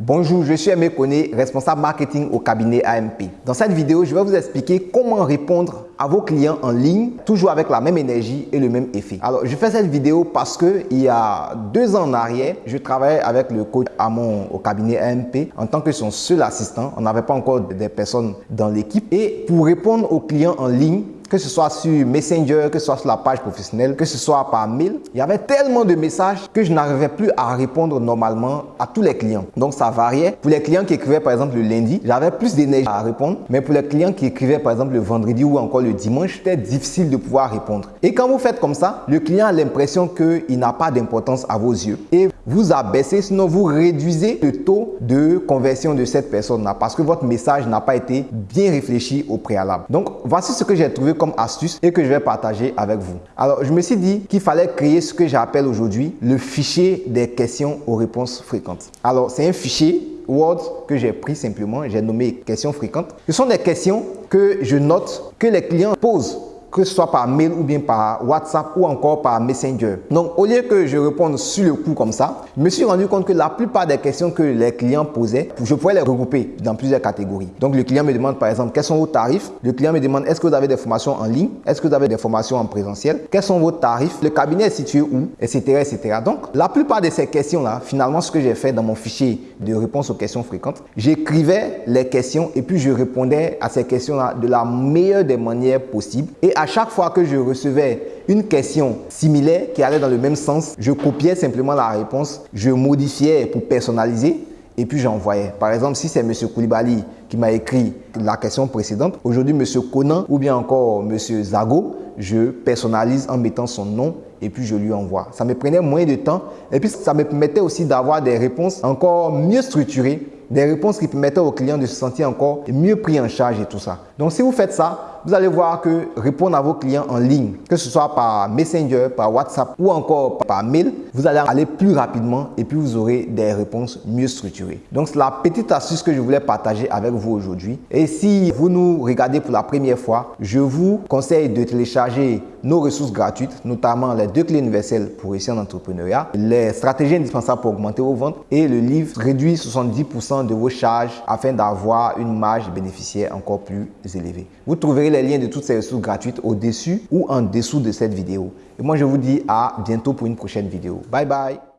Bonjour, je suis Aimé Koné, responsable marketing au cabinet AMP. Dans cette vidéo, je vais vous expliquer comment répondre à vos clients en ligne, toujours avec la même énergie et le même effet. Alors, je fais cette vidéo parce que il y a deux ans en arrière, je travaillais avec le coach Amon au cabinet AMP en tant que son seul assistant. On n'avait pas encore des personnes dans l'équipe. Et pour répondre aux clients en ligne, que ce soit sur Messenger, que ce soit sur la page professionnelle, que ce soit par mail, il y avait tellement de messages que je n'arrivais plus à répondre normalement à tous les clients. Donc ça variait. Pour les clients qui écrivaient par exemple le lundi, j'avais plus d'énergie à répondre. Mais pour les clients qui écrivaient par exemple le vendredi ou encore le dimanche, c'était difficile de pouvoir répondre. Et quand vous faites comme ça, le client a l'impression qu'il n'a pas d'importance à vos yeux. Vous abaissez, sinon vous réduisez le taux de conversion de cette personne-là parce que votre message n'a pas été bien réfléchi au préalable. Donc voici ce que j'ai trouvé comme astuce et que je vais partager avec vous. Alors, je me suis dit qu'il fallait créer ce que j'appelle aujourd'hui le fichier des questions aux réponses fréquentes. Alors, c'est un fichier Word que j'ai pris simplement, j'ai nommé questions fréquentes. Ce sont des questions que je note que les clients posent que ce soit par mail ou bien par WhatsApp ou encore par Messenger. Donc, au lieu que je réponde sur le coup comme ça, je me suis rendu compte que la plupart des questions que les clients posaient, je pouvais les regrouper dans plusieurs catégories. Donc, le client me demande par exemple, quels sont vos tarifs? Le client me demande, est-ce que vous avez des formations en ligne? Est-ce que vous avez des formations en présentiel? Quels sont vos tarifs? Le cabinet est situé où? Etc. etc. Donc, la plupart de ces questions-là, finalement, ce que j'ai fait dans mon fichier de réponse aux questions fréquentes, j'écrivais les questions et puis je répondais à ces questions-là de la meilleure des manières possibles. Et à chaque fois que je recevais une question similaire qui allait dans le même sens, je copiais simplement la réponse, je modifiais pour personnaliser et puis j'envoyais. Par exemple, si c'est M. Koulibaly qui m'a écrit la question précédente, aujourd'hui M. Conan ou bien encore M. Zago, je personnalise en mettant son nom et puis je lui envoie. Ça me prenait moins de temps et puis ça me permettait aussi d'avoir des réponses encore mieux structurées, des réponses qui permettaient aux clients de se sentir encore mieux pris en charge et tout ça. Donc si vous faites ça, vous allez voir que répondre à vos clients en ligne, que ce soit par Messenger, par WhatsApp ou encore par mail, vous allez aller plus rapidement et puis vous aurez des réponses mieux structurées. Donc, c'est la petite astuce que je voulais partager avec vous aujourd'hui. Et si vous nous regardez pour la première fois, je vous conseille de télécharger nos ressources gratuites, notamment les deux clés universelles pour réussir en entrepreneuriat, les stratégies indispensables pour augmenter vos ventes et le livre réduit 70% de vos charges afin d'avoir une marge bénéficiaire encore plus élevée. Vous trouverez les liens de toutes ces ressources gratuites au-dessus ou en dessous de cette vidéo. Et moi, je vous dis à bientôt pour une prochaine vidéo. Bye bye